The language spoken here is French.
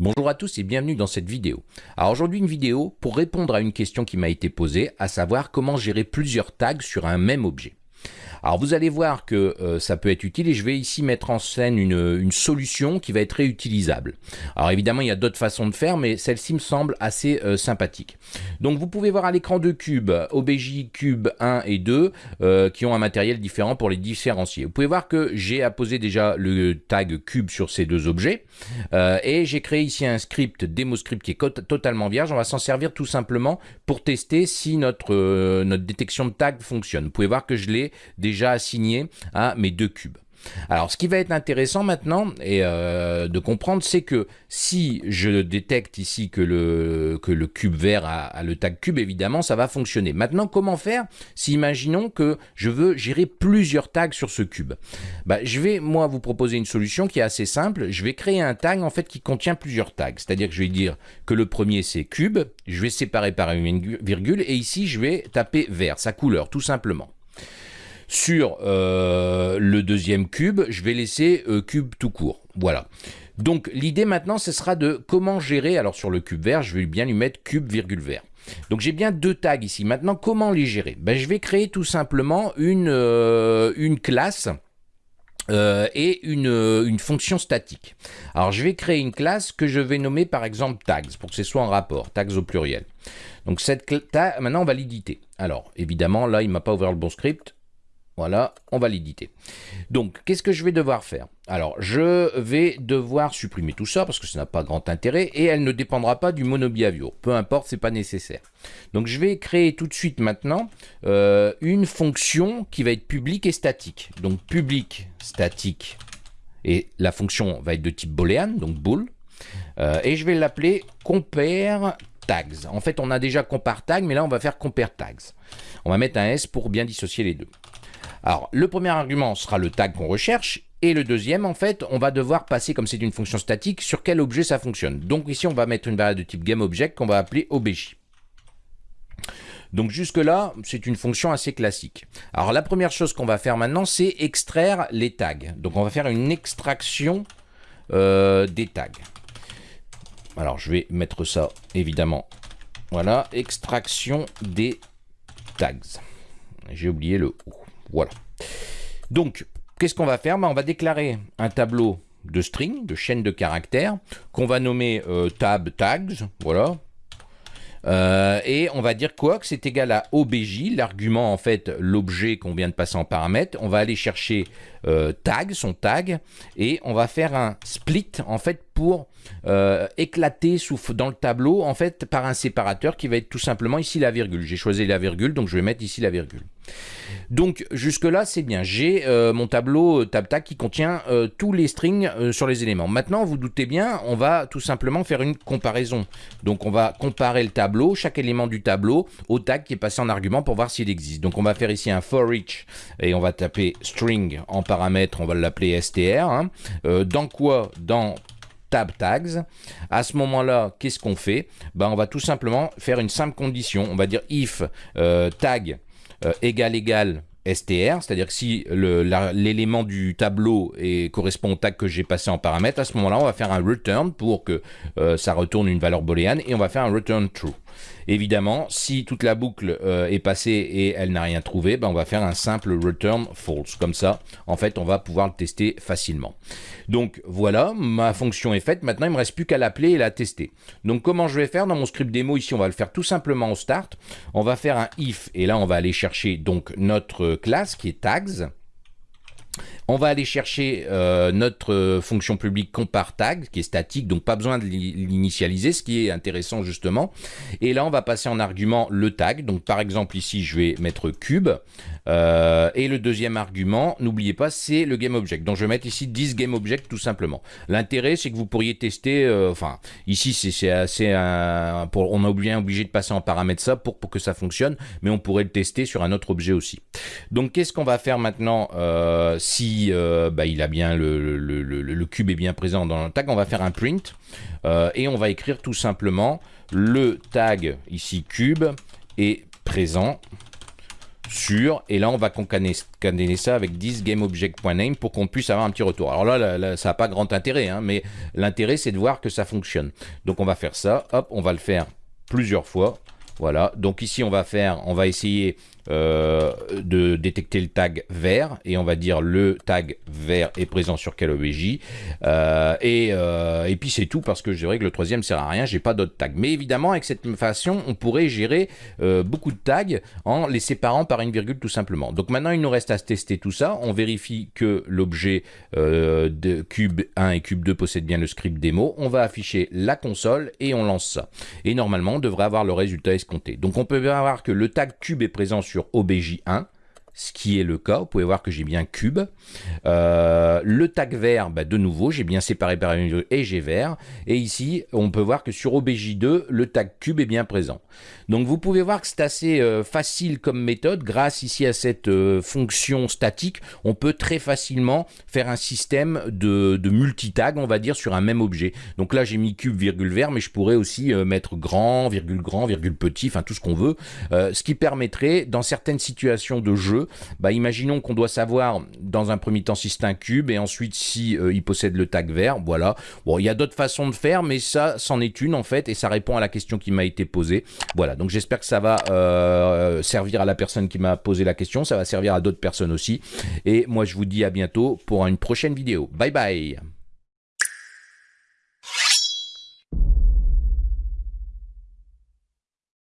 Bonjour à tous et bienvenue dans cette vidéo. Alors aujourd'hui une vidéo pour répondre à une question qui m'a été posée, à savoir comment gérer plusieurs tags sur un même objet. Alors vous allez voir que euh, ça peut être utile et je vais ici mettre en scène une, solution qui va être réutilisable. Alors évidemment il y a d'autres façons de faire mais celle-ci me semble assez euh, sympathique. Donc vous pouvez voir à l'écran de cubes, OBJ Cube 1 et 2 euh, qui ont un matériel différent pour les différencier. Vous pouvez voir que j'ai apposé déjà le tag cube sur ces deux objets et j'ai créé ici un script, démo script qui est totalement vierge. On va s'en servir tout simplement pour tester si notre, notre détection de tag fonctionne. Vous pouvez voir que je l'ai déjà déjà assigné à mes deux cubes. Alors, ce qui va être intéressant maintenant et euh, de comprendre, c'est que si je détecte ici que le, que le cube vert a, le tag cube, évidemment, ça va fonctionner. Maintenant, comment faire si, imaginons que je veux gérer plusieurs tags sur ce cube? Bah, Je vais, moi, vous proposer une solution qui est assez simple. Je vais créer un tag, en fait, qui contient plusieurs tags. C'est-à-dire que je vais dire que le premier, c'est cube. Je vais séparer par une virgule. Et ici, je vais taper vert, sa couleur, tout simplement. Sur euh, le deuxième cube, je vais laisser euh, cube tout court. Voilà. Donc l'idée maintenant, ce sera de comment gérer, alors sur le cube vert, je vais bien lui mettre cube virgule vert. Donc j'ai bien deux tags ici. Maintenant, comment les gérer? Ben, Je vais créer tout simplement une, euh, classe et une, fonction statique. Alors je vais créer une classe que je vais nommer par exemple tags, pour que ce soit en rapport, tags au pluriel. Donc cette maintenant on va l'éditer. Alors évidemment là il m'a pas ouvert le bon script, voilà, on va l'éditer. Donc, qu'est-ce que je vais devoir faire? Alors, je vais devoir supprimer tout ça parce que ça n'a pas grand intérêt et elle ne dépendra pas du monobehavior. Peu importe, c'est pas nécessaire. Donc, je vais créer tout de suite maintenant euh, une fonction qui va être publique et statique. Donc, public, statique et la fonction va être de type boolean, donc bool. Euh, et je vais l'appeler compare tags. En fait, on a déjà compare tag, mais là, on va faire compare tags. On va mettre un S pour bien dissocier les deux. Alors, le premier argument sera le tag qu'on recherche, et le deuxième, en fait, on va devoir passer, comme c'est une fonction statique, sur quel objet ça fonctionne. Donc ici, on va mettre une variable de type GameObject qu'on va appeler OBJ. Donc jusque-là, c'est une fonction assez classique. Alors la première chose qu'on va faire maintenant, c'est extraire les tags. Donc on va faire une extraction euh, des tags. Alors je vais mettre ça, évidemment. Voilà, extraction des tags. J'ai oublié le O. Voilà. Donc, qu'est-ce qu'on va faire? Ben, On va déclarer un tableau de string, de chaîne de caractères, qu'on va nommer euh, tab tags, voilà. Euh, et on va dire quoi? Que c'est égal à obj, l'argument en fait, l'objet qu'on vient de passer en paramètre. On va aller chercher euh, tag, son tag, et on va faire un split en fait pour euh, éclater dans le tableau en fait par un séparateur qui va être tout simplement ici la virgule. J'ai choisi la virgule, donc je vais mettre ici la virgule. Donc jusque là c'est bien, j'ai euh, mon tableau euh, tab tag qui contient tous les strings sur les éléments. Maintenant vous doutez bien, on va tout simplement faire une comparaison. Donc on va comparer le tableau, chaque élément du tableau au tag qui est passé en argument pour voir s'il existe. Donc on va faire ici un for each et on va taper string en paramètre, on va l'appeler str. Hein. dans quoi? Dans tab tags. À ce moment-là, qu'est-ce qu'on fait? Ben, On va tout simplement faire une simple condition. On va dire if euh, tag euh, égal égal str, c'est-à-dire que si l'élément du tableau correspond au tag que j'ai passé en paramètre, à ce moment-là, on va faire un return pour que euh, ça retourne une valeur booléenne et on va faire un return true. Évidemment, si toute la boucle euh, est passée et elle n'a rien trouvé, ben on va faire un simple return false. Comme ça, en fait, on va pouvoir le tester facilement. Donc voilà, ma fonction est faite. Maintenant, il me reste plus qu'à l'appeler et la tester. Donc comment je vais faire dans mon script démo? Ici, on va le faire tout simplement au start. On va faire un if et là, on va aller chercher donc notre classe qui est tags. On va aller chercher euh, notre euh, fonction publique compare tag, qui est statique, donc pas besoin de l'initialiser, ce qui est intéressant justement. Et là, on va passer en argument le tag. Donc par exemple, ici, je vais mettre cube. Euh, et le deuxième argument, n'oubliez pas, c'est le GameObject. Donc je vais mettre ici 10 GameObject tout simplement. L'intérêt, c'est que vous pourriez tester, enfin, ici, c'est assez... on a bien obligé de passer en paramètre ça pour, pour que ça fonctionne, mais on pourrait le tester sur un autre objet aussi. Donc qu'est-ce qu'on va faire maintenant si euh, bah, il bien le, cube est bien présent dans le tag, on va faire un print euh, et on va écrire tout simplement le tag ici cube est présent sur, et là on va concaténer ça avec 10 gameobject.name pour qu'on puisse avoir un petit retour. Alors là, ça n'a pas grand intérêt, hein, mais l'intérêt c'est de voir que ça fonctionne. Donc on va faire ça, hop, on va le faire plusieurs fois. Voilà, donc ici on va faire, on va essayer euh, de détecter le tag vert et on va dire le tag vert est présent sur quel OBJ euh, et, euh, et puis c'est tout parce que je dirais que le troisième sert à rien. J'ai pas d'autres tags. Mais évidemment avec cette façon on pourrait gérer beaucoup de tags en les séparant par une virgule tout simplement. Donc maintenant il nous reste à tester tout ça. On vérifie que l'objet de cube 1 et cube 2 possède bien le script démo. On va afficher la console et on lance ça. Et normalement on devrait avoir le résultat donc on peut voir que le tag cube est présent sur OBJ1 ce qui est le cas. Vous pouvez voir que j'ai bien cube. Euh, le tag vert, bah, de nouveau, j'ai bien séparé par une et j'ai vert. Et ici, on peut voir que sur OBJ2, le tag cube est bien présent. Donc vous pouvez voir que c'est assez euh, facile comme méthode. Grâce ici à cette euh, fonction statique, on peut très facilement faire un système de, de multitag, on va dire, sur un même objet. Donc là, j'ai mis cube, virgule vert, mais je pourrais aussi mettre grand, virgule grand, virgule petit, enfin tout ce qu'on veut. ce qui permettrait, dans certaines situations de bah, imaginons qu'on doit savoir dans un premier temps si c'est un cube et ensuite si euh, il possède le tag vert, voilà. Bon, il y a d'autres façons de faire, mais ça, c'en est une en fait et ça répond à la question qui m'a été posée. Voilà, donc j'espère que ça va euh, servir à la personne qui m'a posé la question, ça va servir à d'autres personnes aussi. Et moi, je vous dis à bientôt pour une prochaine vidéo. Bye bye